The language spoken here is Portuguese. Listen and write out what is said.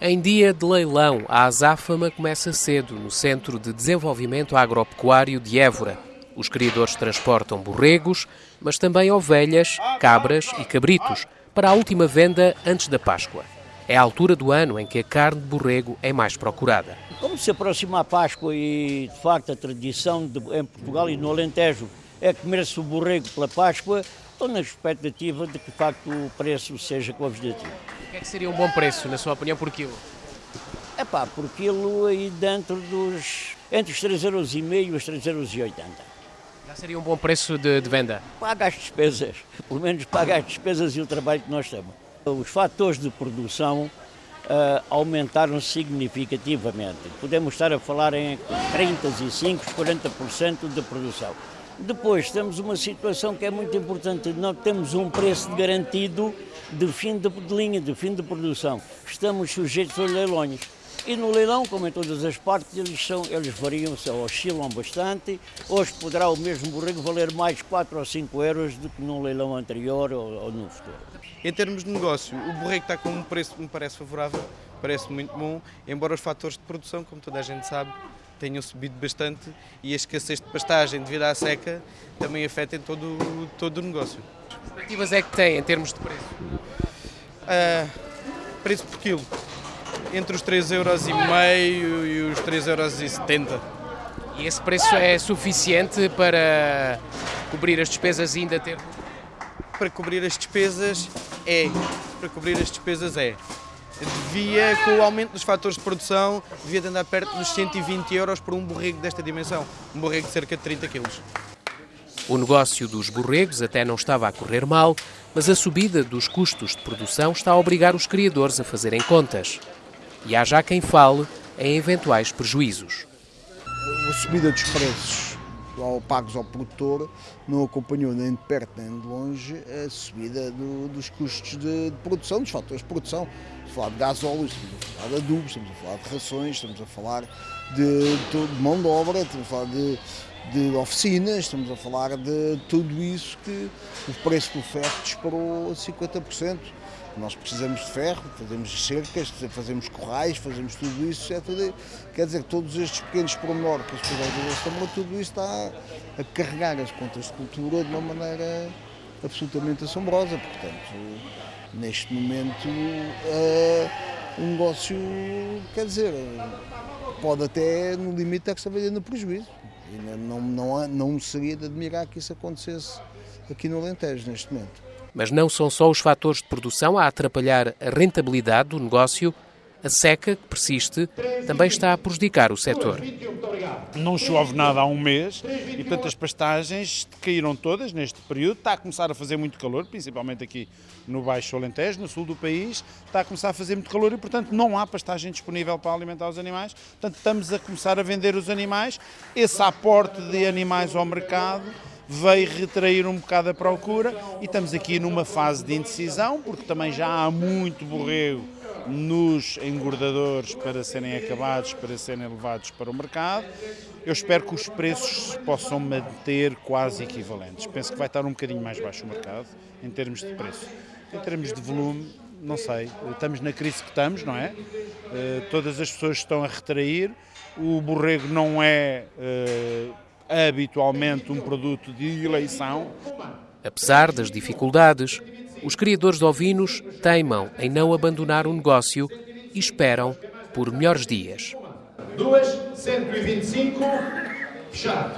Em dia de leilão, a azáfama começa cedo no Centro de Desenvolvimento Agropecuário de Évora. Os criadores transportam borregos, mas também ovelhas, cabras e cabritos para a última venda antes da Páscoa. É a altura do ano em que a carne de borrego é mais procurada. Como se aproxima a Páscoa e, de facto, a tradição de, em Portugal e no Alentejo é comer-se o borrego pela Páscoa, estou na expectativa de que, de facto, o preço seja convidativo. O que é que seria um bom preço, na sua opinião, por quilo? É pá, por quilo aí dentro dos. entre os 3,5€ e os 3,80€. Já seria um bom preço de, de venda? Paga as despesas, pelo menos paga as despesas e o trabalho que nós temos. Os fatores de produção uh, aumentaram significativamente. Podemos estar a falar em 35%, 40% de produção. Depois temos uma situação que é muito importante, não temos um preço garantido de fim de, de linha, de fim de produção. Estamos sujeitos aos leilões. E no leilão, como em todas as partes, eles, são, eles variam, oscilam bastante. Hoje poderá o mesmo borrego valer mais 4 ou 5 euros do que num leilão anterior ou, ou no futuro. Em termos de negócio, o borrego está com um preço que me parece favorável, parece muito bom, embora os fatores de produção, como toda a gente sabe, tenham subido bastante e a escassez de pastagem devido à seca também afetem todo, todo o negócio. Que expectativas é que tem em termos de preço? Uh, preço por quilo, entre os 3,5€ e os 3,70€. E esse preço é suficiente para cobrir as despesas e ainda ter... Para cobrir as despesas é, para cobrir as despesas é devia, com o aumento dos fatores de produção, devia andar perto dos 120 euros por um borrego desta dimensão, um borrego de cerca de 30 quilos. O negócio dos borregos até não estava a correr mal, mas a subida dos custos de produção está a obrigar os criadores a fazerem contas. E há já quem fale em eventuais prejuízos. A subida dos preços ao pagos ao produtor não acompanhou nem de perto nem de longe a subida do, dos custos de, de, produção, dos fatores de produção. Estamos a falar de gasóleo, estamos a falar de adubos, estamos a falar de rações, estamos a falar de, de, mão de obra, estamos a falar de, de oficinas, estamos a falar de tudo isso que o preço do ferro disparou a 50%. Nós precisamos de ferro, fazemos cercas, fazemos corrais, fazemos tudo isso. É quer dizer, todos estes pequenos pormenores que as pessoas estão, tudo isso está a carregar as contas de cultura de uma maneira absolutamente assombrosa. Portanto, neste momento, uh, o negócio, quer dizer, pode até, no limite, estar-se a vender no prejuízo. E não, não, não seria de admirar que isso acontecesse aqui no Alentejo, neste momento. Mas não são só os fatores de produção a atrapalhar a rentabilidade do negócio, a seca que persiste também está a prejudicar o setor. Não chove nada há um mês e, portanto, as pastagens caíram todas neste período. Está a começar a fazer muito calor, principalmente aqui no Baixo Alentejo, no sul do país. Está a começar a fazer muito calor e, portanto, não há pastagem disponível para alimentar os animais. Portanto, estamos a começar a vender os animais. Esse aporte de animais ao mercado veio retrair um bocado a procura e estamos aqui numa fase de indecisão, porque também já há muito borrego nos engordadores para serem acabados, para serem levados para o mercado. Eu espero que os preços se possam manter quase equivalentes. Penso que vai estar um bocadinho mais baixo o mercado em termos de preço. Em termos de volume, não sei. Estamos na crise que estamos, não é? Uh, todas as pessoas estão a retrair. O borrego não é uh, habitualmente um produto de eleição. Apesar das dificuldades, os criadores de ovinos teimam em não abandonar o negócio e esperam por melhores dias. 2, 125, fechado.